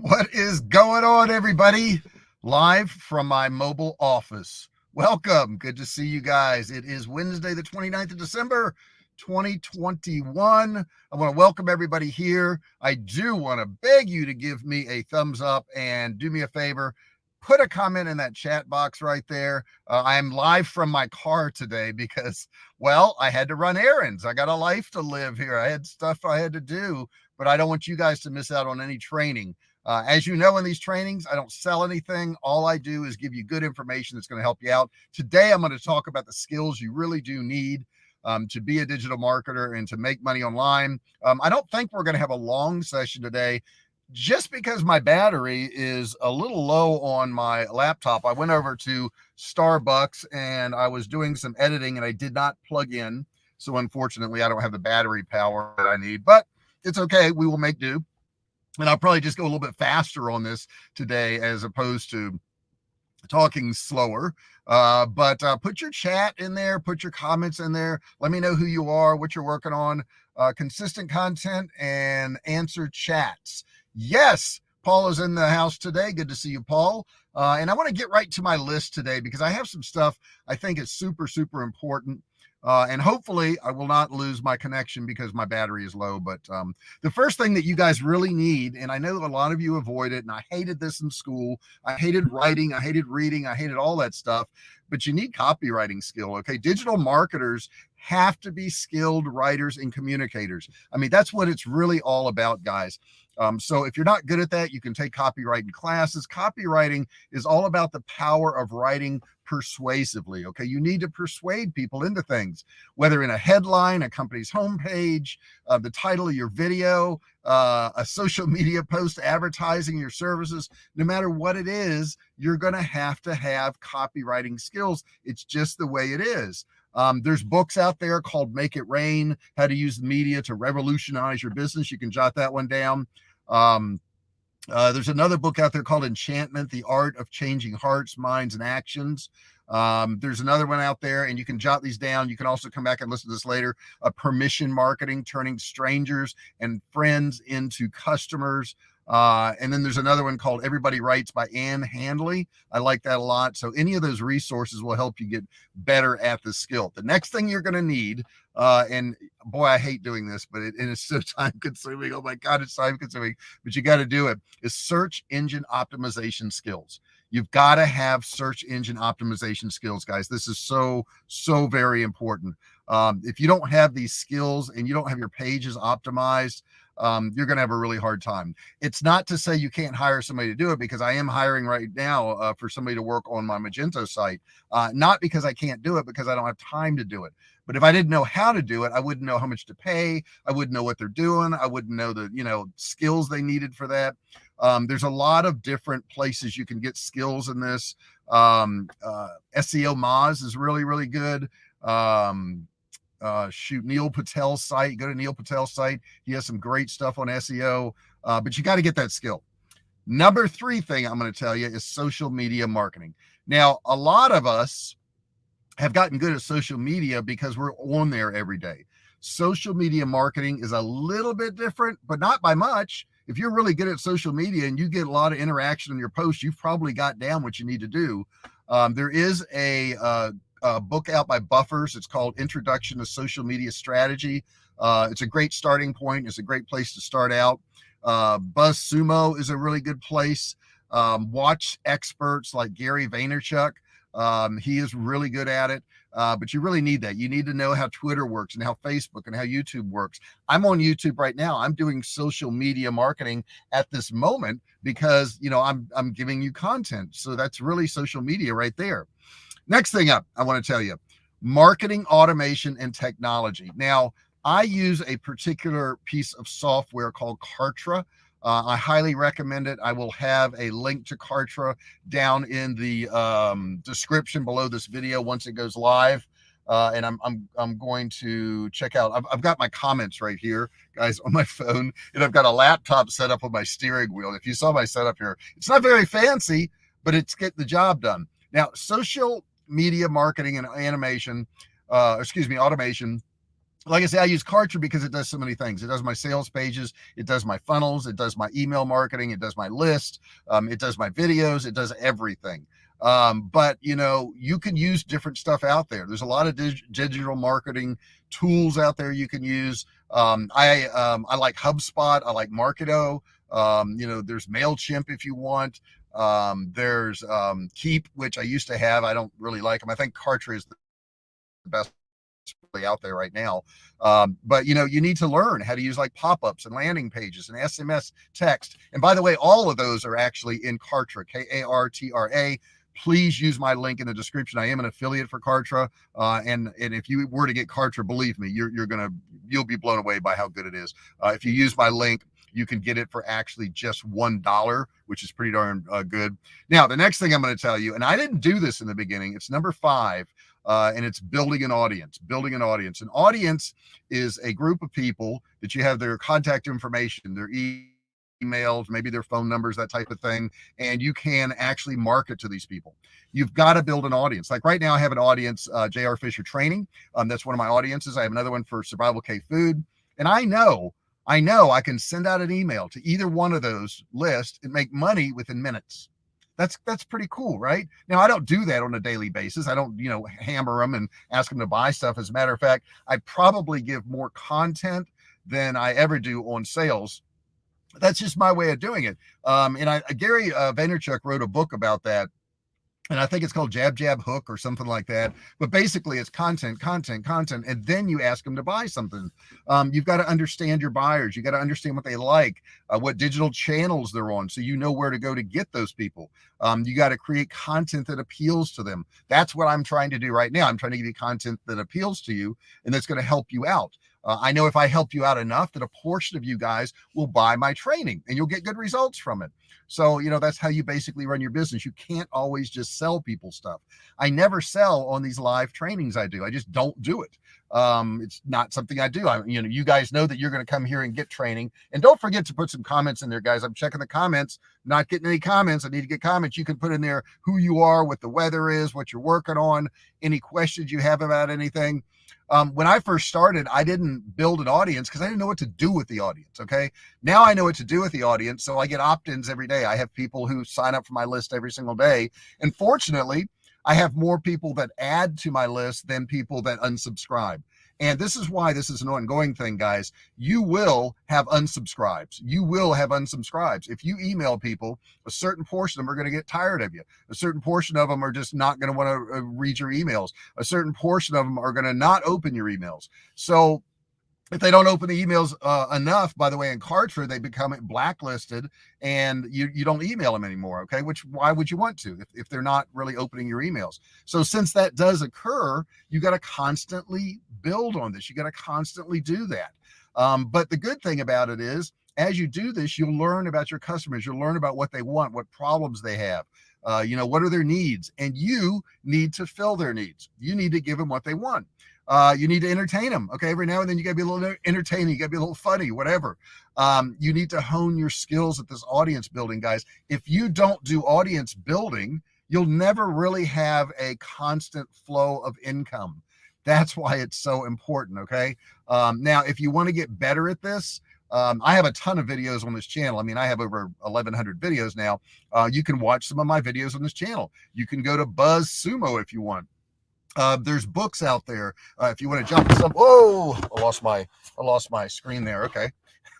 What is going on, everybody? Live from my mobile office. Welcome. Good to see you guys. It is Wednesday, the 29th of December, 2021. I want to welcome everybody here. I do want to beg you to give me a thumbs up and do me a favor. Put a comment in that chat box right there. Uh, I am live from my car today because, well, I had to run errands. I got a life to live here. I had stuff I had to do, but I don't want you guys to miss out on any training. Uh, as you know, in these trainings, I don't sell anything. All I do is give you good information that's going to help you out. Today, I'm going to talk about the skills you really do need um, to be a digital marketer and to make money online. Um, I don't think we're going to have a long session today just because my battery is a little low on my laptop. I went over to Starbucks and I was doing some editing and I did not plug in. So unfortunately, I don't have the battery power that I need, but it's okay. We will make do and I'll probably just go a little bit faster on this today as opposed to talking slower. Uh, but uh, put your chat in there, put your comments in there. Let me know who you are, what you're working on, uh, consistent content and answer chats. Yes, Paul is in the house today. Good to see you, Paul. Uh, and I want to get right to my list today because I have some stuff I think is super, super important. Uh, and hopefully I will not lose my connection because my battery is low. But um, the first thing that you guys really need, and I know a lot of you avoid it, and I hated this in school. I hated writing, I hated reading, I hated all that stuff. But you need copywriting skill. Okay, digital marketers have to be skilled writers and communicators. I mean, that's what it's really all about, guys. Um, so if you're not good at that, you can take copywriting classes. Copywriting is all about the power of writing persuasively. Okay. You need to persuade people into things, whether in a headline, a company's homepage, uh, the title of your video, uh, a social media post advertising your services, no matter what it is, you're going to have to have copywriting skills. It's just the way it is. Um, there's books out there called Make It Rain, How to Use the Media to Revolutionize Your Business. You can jot that one down. Um, uh, there's another book out there called Enchantment, The Art of Changing Hearts, Minds, and Actions. Um, there's another one out there, and you can jot these down. You can also come back and listen to this later. Permission marketing, turning strangers and friends into customers. Uh, and then there's another one called Everybody Writes by Ann Handley. I like that a lot. So any of those resources will help you get better at the skill. The next thing you're going to need, uh, and boy, I hate doing this, but it, it is so time consuming. Oh my God, it's time consuming, but you got to do it, is search engine optimization skills. You've got to have search engine optimization skills, guys. This is so, so very important. Um, if you don't have these skills and you don't have your pages optimized, um, you're going to have a really hard time. It's not to say you can't hire somebody to do it because I am hiring right now uh, for somebody to work on my Magento site. Uh, not because I can't do it, because I don't have time to do it. But if I didn't know how to do it, I wouldn't know how much to pay. I wouldn't know what they're doing. I wouldn't know the, you know, skills they needed for that. Um, there's a lot of different places you can get skills in this. Um, uh, SEO Moz is really, really good. Um, uh, shoot Neil Patel's site. Go to Neil Patel's site. He has some great stuff on SEO, uh, but you got to get that skill. Number three thing I'm going to tell you is social media marketing. Now, a lot of us have gotten good at social media because we're on there every day. Social media marketing is a little bit different, but not by much. If you're really good at social media and you get a lot of interaction in your posts, you've probably got down what you need to do. Um, there is a uh, uh, book out by Buffers. It's called Introduction to Social Media Strategy. Uh, it's a great starting point. It's a great place to start out. Uh, BuzzSumo is a really good place. Um, watch experts like Gary Vaynerchuk. Um, he is really good at it. Uh, but you really need that. You need to know how Twitter works and how Facebook and how YouTube works. I'm on YouTube right now. I'm doing social media marketing at this moment because you know I'm I'm giving you content. So that's really social media right there. Next thing up, I want to tell you marketing automation and technology. Now, I use a particular piece of software called Kartra. Uh, I highly recommend it. I will have a link to Kartra down in the um, description below this video once it goes live. Uh, and I'm, I'm, I'm going to check out, I've, I've got my comments right here, guys, on my phone, and I've got a laptop set up on my steering wheel. If you saw my setup here, it's not very fancy, but it's getting the job done. Now, social media marketing and animation, uh, excuse me, automation like I say, I use Kartra because it does so many things. It does my sales pages, it does my funnels, it does my email marketing, it does my list, um, it does my videos, it does everything. Um, but you know, you can use different stuff out there. There's a lot of dig digital marketing tools out there you can use. Um, I um, I like HubSpot. I like Marketo. Um, you know, there's Mailchimp if you want. Um, there's um, Keap, which I used to have. I don't really like them. I think Kartra is the best out there right now. Um, but you know, you need to learn how to use like pop-ups and landing pages and SMS text. And by the way, all of those are actually in Kartra, K-A-R-T-R-A. Please use my link in the description. I am an affiliate for Kartra. Uh, and, and if you were to get Kartra, believe me, you're, you're going to, you'll be blown away by how good it is. Uh, if you use my link, you can get it for actually just one dollar which is pretty darn uh, good now the next thing i'm going to tell you and i didn't do this in the beginning it's number five uh, and it's building an audience, building an audience. An audience is a group of people that you have their contact information, their e emails, maybe their phone numbers, that type of thing, and you can actually market to these people. You've got to build an audience. Like right now, I have an audience, uh, JR Fisher Training. Um, that's one of my audiences. I have another one for Survival K Food, and I know, I know, I can send out an email to either one of those lists and make money within minutes. That's that's pretty cool right? Now i don't do that on a daily basis. I don't you know hammer them and ask them to buy stuff. As a matter of fact i probably give more content than i ever do on sales. That's just my way of doing it. Um, and i gary uh, vaynerchuk wrote a book about that and I think it's called Jab Jab Hook or something like that. But basically, it's content, content, content, and then you ask them to buy something. Um, you've got to understand your buyers. You got to understand what they like, uh, what digital channels they're on, so you know where to go to get those people. Um, you got to create content that appeals to them. That's what I'm trying to do right now. I'm trying to give you content that appeals to you and that's going to help you out. Uh, I know if I help you out enough that a portion of you guys will buy my training and you'll get good results from it. So, you know, that's how you basically run your business. You can't always just sell people stuff. I never sell on these live trainings I do. I just don't do it. Um, it's not something I do. I, you know, you guys know that you're going to come here and get training. And don't forget to put some comments in there, guys. I'm checking the comments, not getting any comments. I need to get comments. You can put in there who you are, what the weather is, what you're working on, any questions you have about anything um, when I first started, I didn't build an audience because I didn't know what to do with the audience. Okay. Now I know what to do with the audience. So I get opt ins every day. I have people who sign up for my list every single day. And fortunately, I have more people that add to my list than people that unsubscribe. And this is why this is an ongoing thing, guys. You will have unsubscribes. You will have unsubscribes. If you email people, a certain portion of them are going to get tired of you. A certain portion of them are just not going to want to uh, read your emails. A certain portion of them are going to not open your emails. So if they don't open the emails uh, enough, by the way, in Kartra, they become blacklisted and you, you don't email them anymore. Okay. Which, why would you want to if, if they're not really opening your emails? So since that does occur, you got to constantly build on this. You got to constantly do that. Um, but the good thing about it is as you do this, you'll learn about your customers. You'll learn about what they want, what problems they have. Uh, you know, what are their needs? And you need to fill their needs. You need to give them what they want uh, you need to entertain them. Okay. Every now and then you gotta be a little entertaining. You gotta be a little funny, whatever. Um, you need to hone your skills at this audience building, guys. If you don't do audience building, you'll never really have a constant flow of income. That's why it's so important. Okay. Um, now, if you want to get better at this, um, I have a ton of videos on this channel. I mean, I have over 1100 videos now. Uh, you can watch some of my videos on this channel. You can go to BuzzSumo if you want. Uh, there's books out there. Uh, if you want to jump some, whoa, I lost my, I lost my screen there. Okay.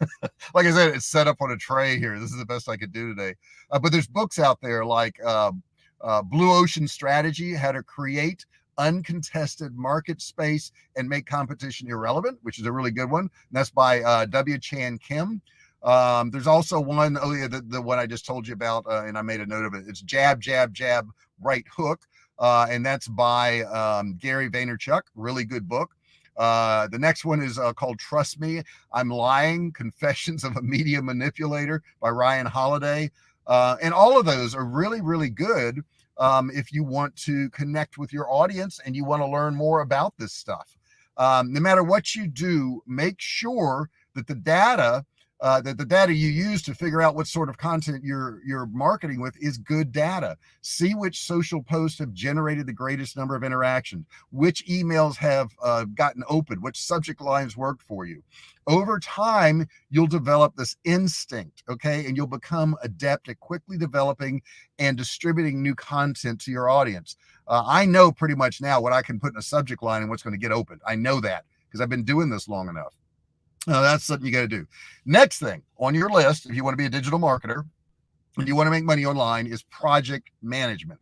like I said, it's set up on a tray here. This is the best I could do today. Uh, but there's books out there like um, uh, Blue Ocean Strategy, how to create uncontested market space and make competition irrelevant, which is a really good one. And that's by uh, W. Chan Kim. Um, there's also one, oh yeah, the, the one I just told you about, uh, and I made a note of it. It's jab, jab, jab, right hook uh, and that's by um, Gary Vaynerchuk. Really good book. Uh, the next one is uh, called Trust Me, I'm Lying Confessions of a Media Manipulator by Ryan Holiday. Uh, and all of those are really, really good um, if you want to connect with your audience and you want to learn more about this stuff. Um, no matter what you do, make sure that the data uh, that the data you use to figure out what sort of content you're you're marketing with is good data. See which social posts have generated the greatest number of interactions, which emails have uh, gotten open, which subject lines worked for you. Over time, you'll develop this instinct, okay, and you'll become adept at quickly developing and distributing new content to your audience. Uh, I know pretty much now what I can put in a subject line and what's going to get opened. I know that because I've been doing this long enough. Uh, that's something you got to do. Next thing on your list, if you want to be a digital marketer and you want to make money online, is project management.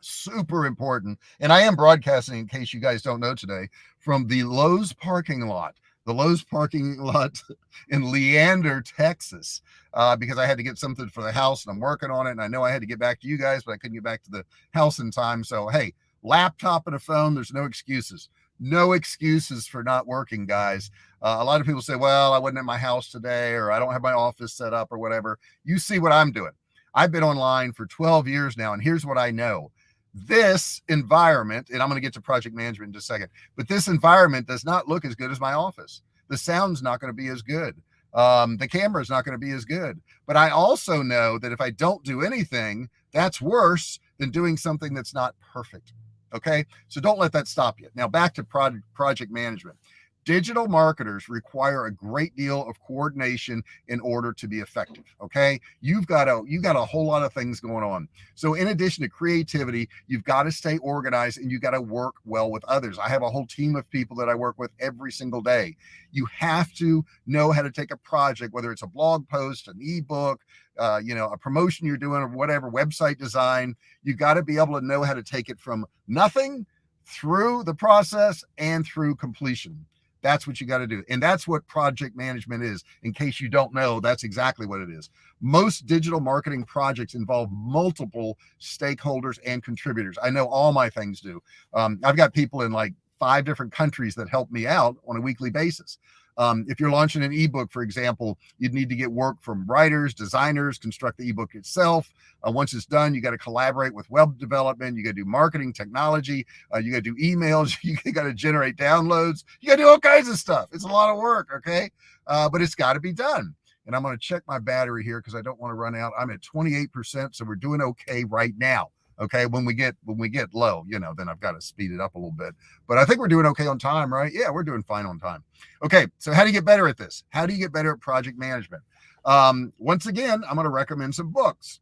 Super important. And I am broadcasting, in case you guys don't know today, from the Lowe's parking lot the Lowe's parking lot in Leander, Texas, uh, because I had to get something for the house and I'm working on it. And I know I had to get back to you guys, but I couldn't get back to the house in time. So, hey, laptop and a phone, there's no excuses no excuses for not working, guys. Uh, a lot of people say, well, I wasn't at my house today, or I don't have my office set up, or whatever. You see what I'm doing. I've been online for 12 years now, and here's what I know. This environment, and I'm going to get to project management in just a second, but this environment does not look as good as my office. The sound's not going to be as good. Um, the camera's not going to be as good. But I also know that if I don't do anything, that's worse than doing something that's not perfect. Okay. So don't let that stop you. Now back to project, project management. Digital marketers require a great deal of coordination in order to be effective. Okay. You've got a, you've got a whole lot of things going on. So in addition to creativity, you've got to stay organized and you got to work well with others. I have a whole team of people that I work with every single day. You have to know how to take a project, whether it's a blog post, an ebook, uh, you know, a promotion you're doing or whatever, website design, you got to be able to know how to take it from nothing through the process and through completion. That's what you got to do. And that's what project management is. In case you don't know, that's exactly what it is. Most digital marketing projects involve multiple stakeholders and contributors. I know all my things do. Um, I've got people in like five different countries that help me out on a weekly basis. Um, if you're launching an ebook, for example, you'd need to get work from writers, designers, construct the ebook itself. Uh, once it's done, you got to collaborate with web development. You got to do marketing, technology. Uh, you got to do emails. You got to generate downloads. You got to do all kinds of stuff. It's a lot of work. Okay. Uh, but it's got to be done. And I'm going to check my battery here because I don't want to run out. I'm at 28%. So we're doing okay right now okay when we get when we get low you know then i've got to speed it up a little bit. But i think we're doing okay on time right? Yeah we're doing fine on time. Okay so how do you get better at this? How do you get better at project management? Um, once again i'm going to recommend some books.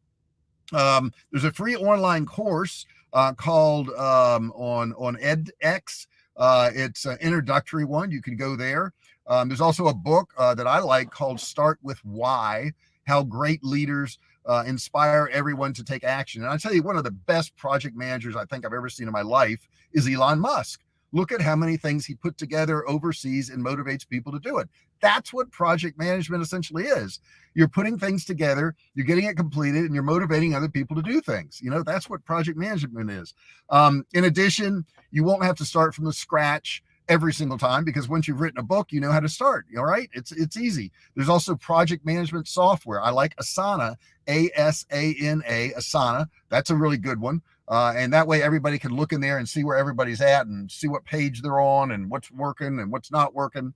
Um, there's a free online course uh, called um, on on edx. Uh, it's an introductory one you can go there. Um, there's also a book uh, that i like called start with why how great leaders uh, inspire everyone to take action. And I tell you, one of the best project managers I think I've ever seen in my life is Elon Musk. Look at how many things he put together overseas and motivates people to do it. That's what project management essentially is. You're putting things together, you're getting it completed, and you're motivating other people to do things. You know, that's what project management is. Um, in addition, you won't have to start from the scratch every single time because once you've written a book, you know how to start. All right. It's it's easy. There's also project management software. I like Asana, A-S-A-N-A, Asana. That's a really good one. Uh, and that way everybody can look in there and see where everybody's at and see what page they're on and what's working and what's not working.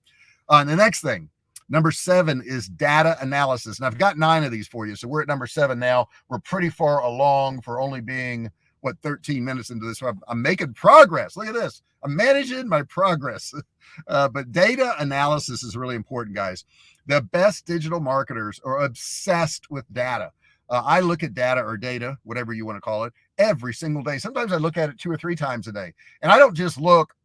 Uh, and the next thing, number seven is data analysis. And I've got nine of these for you. So we're at number seven now. We're pretty far along for only being what 13 minutes into this. So I'm, I'm making progress. Look at this. I'm managing my progress. Uh, but data analysis is really important, guys. The best digital marketers are obsessed with data. Uh, I look at data or data, whatever you want to call it, every single day. Sometimes I look at it two or three times a day. And I don't just look,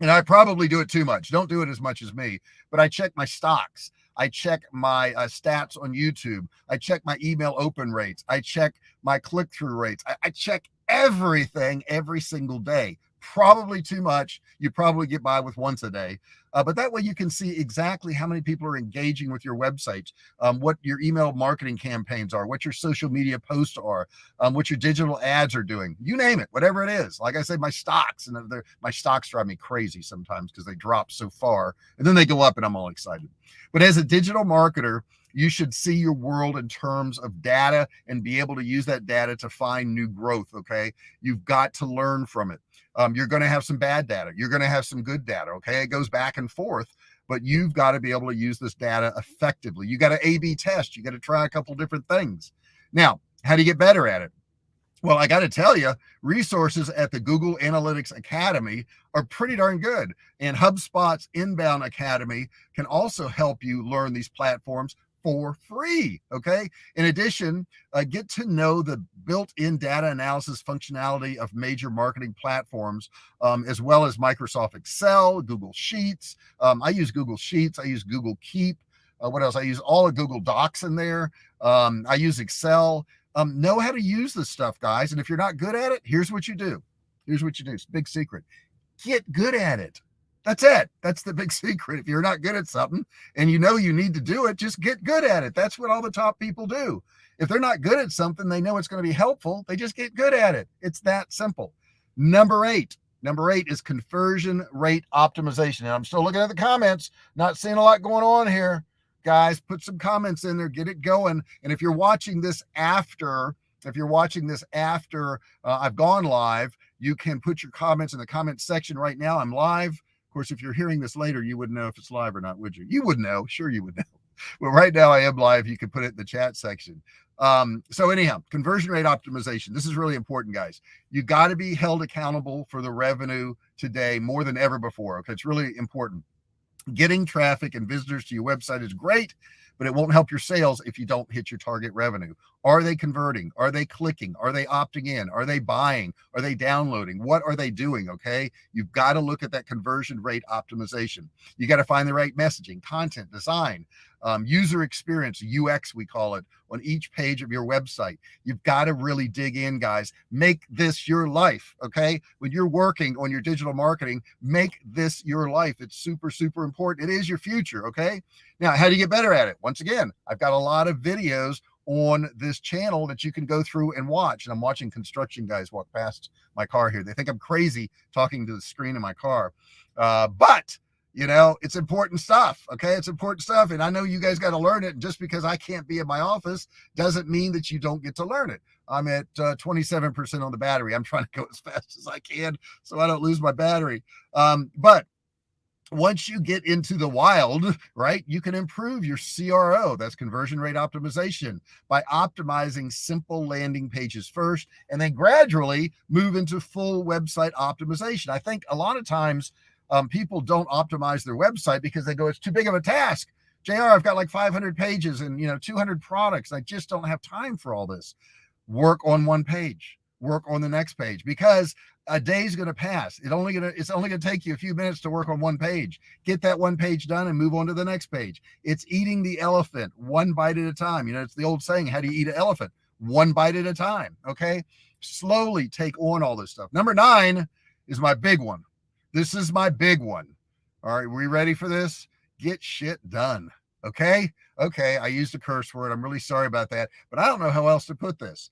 and I probably do it too much. Don't do it as much as me, but I check my stocks. I check my uh, stats on YouTube. I check my email open rates. I check my click through rates. I, I check everything every single day probably too much. You probably get by with once a day. Uh, but that way you can see exactly how many people are engaging with your website, um, what your email marketing campaigns are, what your social media posts are, um, what your digital ads are doing. You name it, whatever it is. Like I said, my stocks and my stocks drive me crazy sometimes because they drop so far and then they go up and I'm all excited. But as a digital marketer, you should see your world in terms of data and be able to use that data to find new growth. Okay. You've got to learn from it. Um, you're going to have some bad data. You're going to have some good data. Okay. It goes back and forth. but you've got to be able to use this data effectively. You got to A B test, you got to try a couple different things. Now, how do you get better at it? Well, I got to tell you, resources at the Google Analytics Academy are pretty darn good. And HubSpot's Inbound Academy can also help you learn these platforms for free. Okay. In addition, uh, get to know the built in data analysis functionality of major marketing platforms, um, as well as Microsoft Excel, Google Sheets. Um, I use Google Sheets, I use Google Keep. Uh, what else? I use all of Google Docs in there. Um, I use Excel. Um, know how to use this stuff, guys. And if you're not good at it, here's what you do. Here's what you do. It's big secret. Get good at it. That's it. That's the big secret. If you're not good at something and you know you need to do it, just get good at it. That's what all the top people do. If they're not good at something, they know it's going to be helpful. They just get good at it. It's that simple. Number eight. Number eight is conversion rate optimization. And I'm still looking at the comments, not seeing a lot going on here. Guys, put some comments in there, get it going. And if you're watching this after, if you're watching this after uh, I've gone live, you can put your comments in the comment section right now. I'm live course, if you're hearing this later, you wouldn't know if it's live or not, would you? You would know. Sure, you would know. Well, right now I am live. You can put it in the chat section. Um, so anyhow, conversion rate optimization. This is really important, guys. You got to be held accountable for the revenue today more than ever before. Okay, it's really important. Getting traffic and visitors to your website is great, but it won't help your sales if you don't hit your target revenue. Are they converting? Are they clicking? Are they opting in? Are they buying? Are they downloading? What are they doing? Okay. You've got to look at that conversion rate optimization. You got to find the right messaging, content, design, um, user experience, UX, we call it, on each page of your website. You've got to really dig in, guys. Make this your life. Okay. When you're working on your digital marketing, make this your life. It's super, super important. It is your future. Okay. Now, how do you get better at it? Once again, I've got a lot of videos on this channel that you can go through and watch. And I'm watching construction guys walk past my car here. They think I'm crazy talking to the screen in my car. Uh, but you know, it's important stuff. Okay. It's important stuff. And I know you guys got to learn it. just because I can't be in my office doesn't mean that you don't get to learn it. I'm at 27% uh, on the battery. I'm trying to go as fast as I can so I don't lose my battery. Um, but once you get into the wild, right, you can improve your CRO, that's conversion rate optimization, by optimizing simple landing pages first and then gradually move into full website optimization. I think a lot of times um, people don't optimize their website because they go, it's too big of a task. JR, I've got like 500 pages and, you know, 200 products. I just don't have time for all this. Work on one page work on the next page because a day's going to pass. It only going to it's only going to take you a few minutes to work on one page. Get that one page done and move on to the next page. It's eating the elephant one bite at a time. You know, it's the old saying, how do you eat an elephant? One bite at a time. Okay? Slowly take on all this stuff. Number 9 is my big one. This is my big one. All right, we ready for this? Get shit done. Okay? Okay, I used a curse word. I'm really sorry about that, but I don't know how else to put this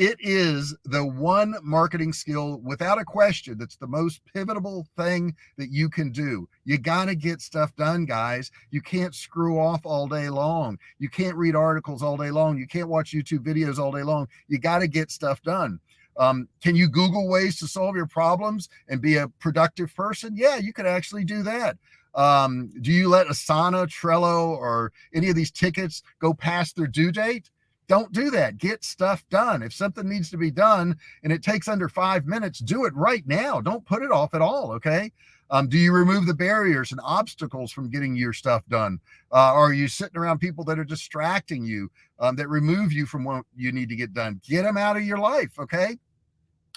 it is the one marketing skill without a question that's the most pivotal thing that you can do. You got to get stuff done, guys. You can't screw off all day long. You can't read articles all day long. You can't watch YouTube videos all day long. You got to get stuff done. Um, can you Google ways to solve your problems and be a productive person? Yeah, you could actually do that. Um, do you let Asana, Trello, or any of these tickets go past their due date? Don't do that. Get stuff done. If something needs to be done and it takes under five minutes, do it right now. Don't put it off at all. Okay. Um, do you remove the barriers and obstacles from getting your stuff done? Uh, are you sitting around people that are distracting you, um, that remove you from what you need to get done? Get them out of your life. Okay.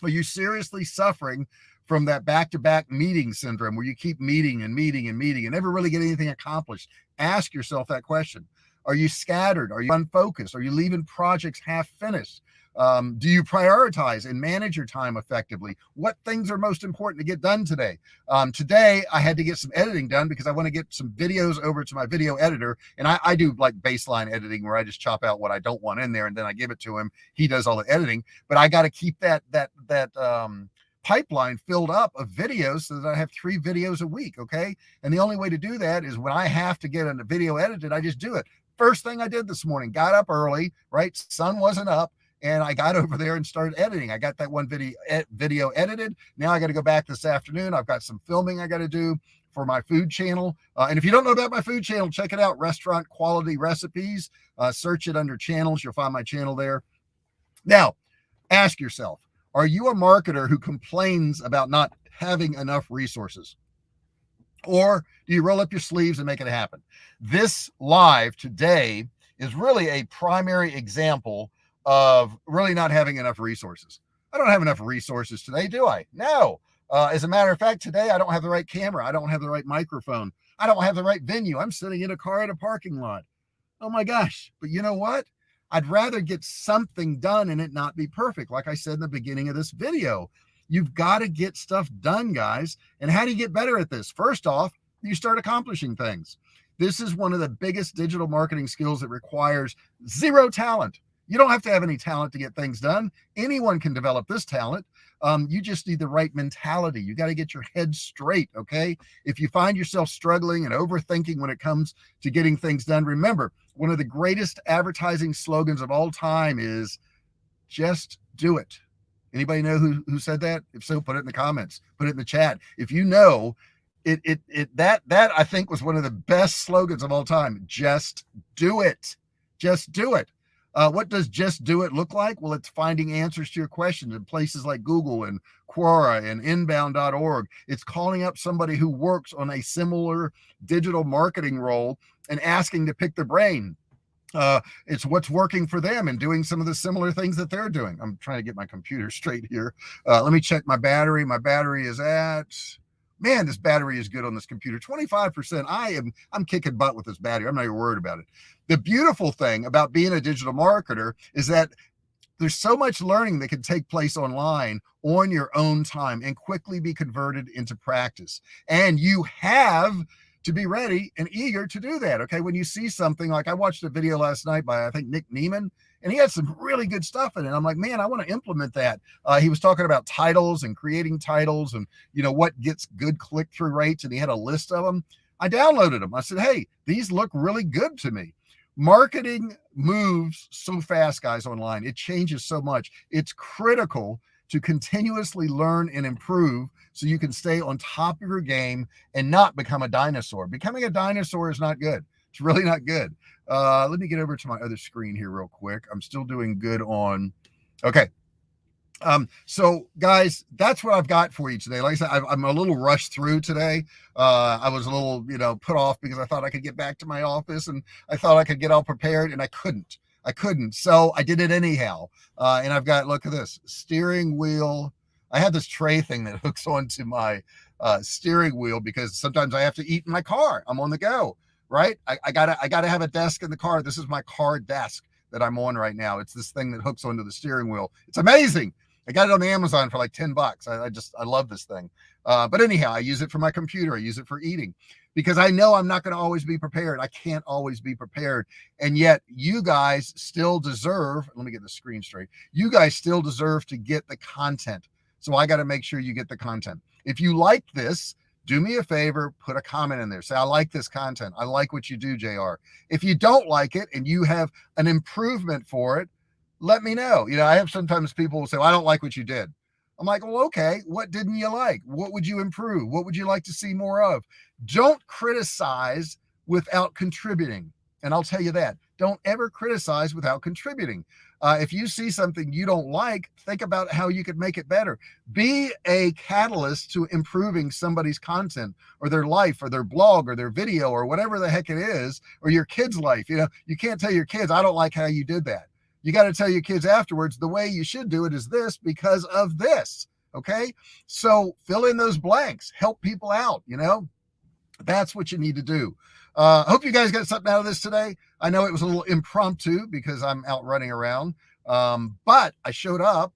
Are you seriously suffering from that back-to-back meeting syndrome where you keep meeting and meeting and meeting and never really get anything accomplished? Ask yourself that question. Are you scattered? Are you unfocused? Are you leaving projects half finished? Um, do you prioritize and manage your time effectively? What things are most important to get done today? Um, today, I had to get some editing done because I want to get some videos over to my video editor. And I, I, do like baseline editing where I just chop out what I don't want in there and then I give it to him. He does all the editing, but I got to keep that, that, that, um, pipeline filled up of videos so that I have three videos a week. Okay. And the only way to do that is when I have to get a video edited, I just do it. First thing I did this morning, got up early, right? Sun wasn't up. And I got over there and started editing. I got that one video video edited. Now I got to go back this afternoon. I've got some filming I got to do for my food channel. Uh, and if you don't know about my food channel, check it out, Restaurant Quality Recipes. Uh, search it under channels. You'll find my channel there. Now, ask yourself, are you a marketer who complains about not having enough resources? Or do you roll up your sleeves and make it happen? This live today is really a primary example of really not having enough resources. I don't have enough resources today, do I? No. Uh, as a matter of fact, today I don't have the right camera. I don't have the right microphone. I don't have the right venue. I'm sitting in a car at a parking lot. Oh my gosh. But you know what? I'd rather get something done and it not be perfect. Like I said in the beginning of this video, you've got to get stuff done, guys. And how do you get better at this? First off, you start accomplishing things. This is one of the biggest digital marketing skills that requires zero talent. You don't have to have any talent to get things done. Anyone can develop this talent. Um, you just need the right mentality. You got to get your head straight. Okay. If you find yourself struggling and overthinking when it comes to getting things done, remember one of the greatest advertising slogans of all time is just do it. Anybody know who, who said that? If so, put it in the comments, put it in the chat. If you know it, it, it, that, that I think was one of the best slogans of all time. Just do it. Just do it. Uh, what does just do it look like? Well, it's finding answers to your questions in places like Google and Quora and inbound.org. It's calling up somebody who works on a similar digital marketing role and asking to pick their brain. Uh, it's what's working for them and doing some of the similar things that they're doing. I'm trying to get my computer straight here. Uh, let me check my battery. My battery is at man, this battery is good on this computer. 25%. I am, I'm kicking butt with this battery. I'm not even worried about it. The beautiful thing about being a digital marketer is that there's so much learning that can take place online on your own time and quickly be converted into practice. And you have to be ready and eager to do that. Okay. When you see something like I watched a video last night by, I think, Nick Nimmin, and he had some really good stuff in it. I'm like, man, I want to implement that. Uh, he was talking about titles and creating titles and, you know, what gets good click through rates. And he had a list of them. I downloaded them. I said, hey, these look really good to me. Marketing moves so fast, guys, online. It changes so much. It's critical to continuously learn and improve so you can stay on top of your game and not become a dinosaur. Becoming a dinosaur is not good. It's really not good. Uh, let me get over to my other screen here real quick. I'm still doing good on, okay. Um, so guys, that's what I've got for you today. Like I said, I, am a little rushed through today. Uh, I was a little, you know, put off because I thought I could get back to my office and I thought I could get all prepared and I couldn't. I couldn't. So I did it anyhow. Uh, and I've got, look at this steering wheel. I have this tray thing that hooks onto my uh, steering wheel because sometimes I have to eat in my car. I'm on the go, right? I, I gotta, I gotta have a desk in the car. This is my car desk that I'm on right now. It's this thing that hooks onto the steering wheel. It's amazing. I got it on Amazon for like 10 bucks. I, I just, I love this thing. Uh, but anyhow, I use it for my computer. I use it for eating because I know I'm not going to always be prepared. I can't always be prepared. And yet you guys still deserve, let me get the screen straight. You guys still deserve to get the content. So I got to make sure you get the content. If you like this, do me a favor, put a comment in there. Say, I like this content. I like what you do, JR. If you don't like it and you have an improvement for it, let me know. You know, I have sometimes people will say, well, I don't like what you did. I'm like, well, okay, what didn't you like? What would you improve? What would you like to see more of? Don't criticize without contributing. And I'll tell you that. Don't ever criticize without contributing. Uh, if you see something you don't like, think about how you could make it better. Be a catalyst to improving somebody's content or their life or their blog or their video or whatever the heck it is, or your kid's life. You know, you can't tell your kids, I don't like how you did that you got to tell your kids afterwards the way you should do it is this because of this. Okay. So fill in those blanks, help people out. You know, that's what you need to do. Uh, hope you guys got something out of this today. I know it was a little impromptu because I'm out running around, um, but I showed up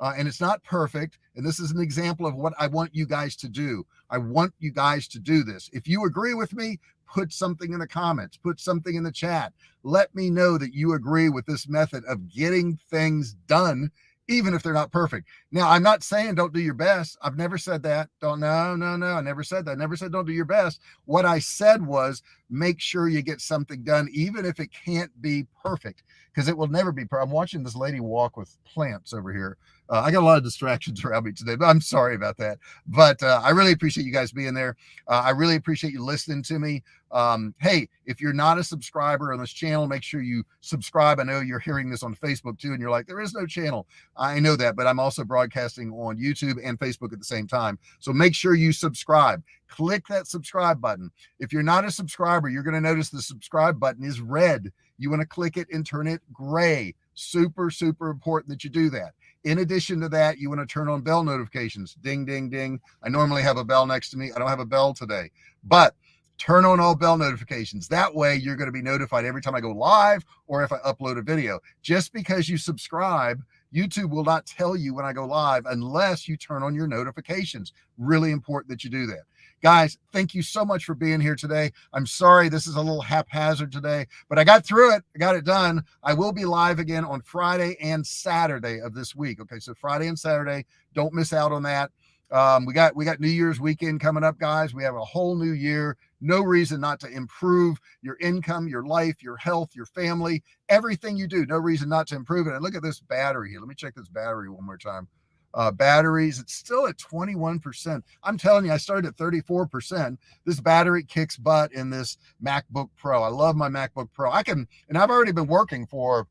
uh, and it's not perfect. And this is an example of what I want you guys to do. I want you guys to do this. If you agree with me, put something in the comments, put something in the chat. Let me know that you agree with this method of getting things done even if they're not perfect. Now, I'm not saying don't do your best. I've never said that. Don't, no, no, no. I never said that. I never said don't do your best. What I said was make sure you get something done, even if it can't be perfect, because it will never be. Perfect. I'm watching this lady walk with plants over here. Uh, I got a lot of distractions around me today, but I'm sorry about that. But uh, I really appreciate you guys being there. Uh, I really appreciate you listening to me. Um, hey, if you're not a subscriber on this channel, make sure you subscribe. I know you're hearing this on Facebook too, and you're like, there is no channel. I know that, but I'm also broadcasting on YouTube and Facebook at the same time. So make sure you subscribe. Click that subscribe button. If you're not a subscriber, you're going to notice the subscribe button is red. You want to click it and turn it gray. Super, super important that you do that. In addition to that, you want to turn on bell notifications. Ding, ding, ding. I normally have a bell next to me. I don't have a bell today, but turn on all bell notifications. That way you're going to be notified every time I go live or if I upload a video. Just because you subscribe, YouTube will not tell you when I go live unless you turn on your notifications. Really important that you do that. Guys, thank you so much for being here today. I'm sorry this is a little haphazard today, but I got through it. I got it done. I will be live again on Friday and Saturday of this week. Okay, so Friday and Saturday, don't miss out on that. Um, we got we got New Year's weekend coming up, guys. We have a whole new year. No reason not to improve your income, your life, your health, your family, everything you do. No reason not to improve it. And look at this battery here. Let me check this battery one more time uh, batteries. It's still at 21%. I'm telling you, I started at 34%. This battery kicks butt in this MacBook Pro. I love my MacBook Pro. I can, and I've already been working for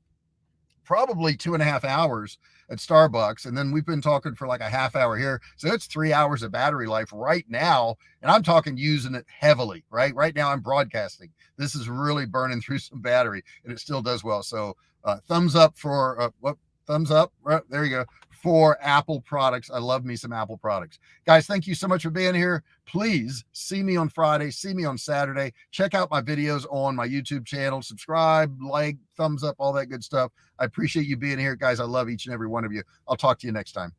probably two and a half hours at Starbucks. And then we've been talking for like a half hour here. So it's three hours of battery life right now. And I'm talking using it heavily, right? Right now I'm broadcasting. This is really burning through some battery and it still does well. So uh, thumbs up for uh, what thumbs up. Right, there you go for Apple products. I love me some Apple products. Guys, thank you so much for being here. Please see me on Friday, see me on Saturday. Check out my videos on my YouTube channel. Subscribe, like, thumbs up, all that good stuff. I appreciate you being here, guys. I love each and every one of you. I'll talk to you next time.